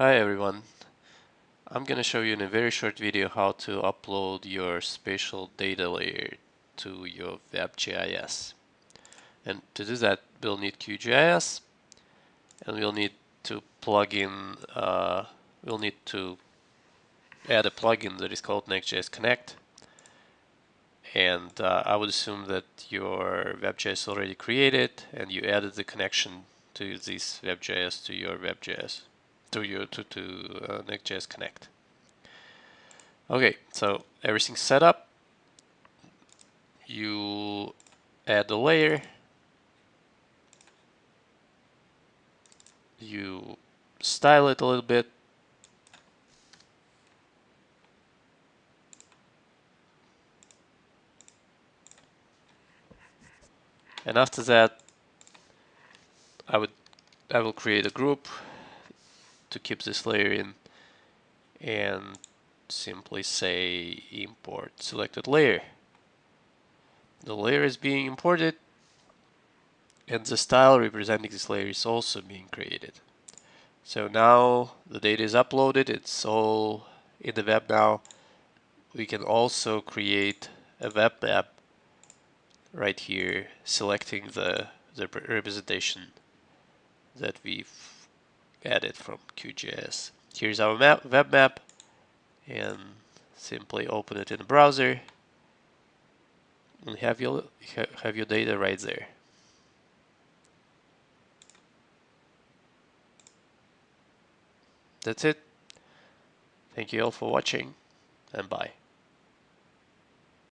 Hi everyone. I'm gonna show you in a very short video how to upload your spatial data layer to your WebGIS. And to do that we'll need QGIS and we'll need to plug in, uh, we'll need to add a plugin that is called NextGIS Connect and uh, I would assume that your WebGIS is already created and you added the connection to this WebGIS to your WebGIS to you to to uh, NextGIS Connect. Okay, so everything's set up. You add the layer. You style it a little bit. And after that, I would I will create a group to keep this layer in and simply say import selected layer. The layer is being imported and the style representing this layer is also being created. So now the data is uploaded, it's all in the web now. We can also create a web map right here selecting the, the representation that we've added from QGIS. Here's our map, web map and simply open it in the browser and have your have your data right there. That's it. Thank you all for watching and bye.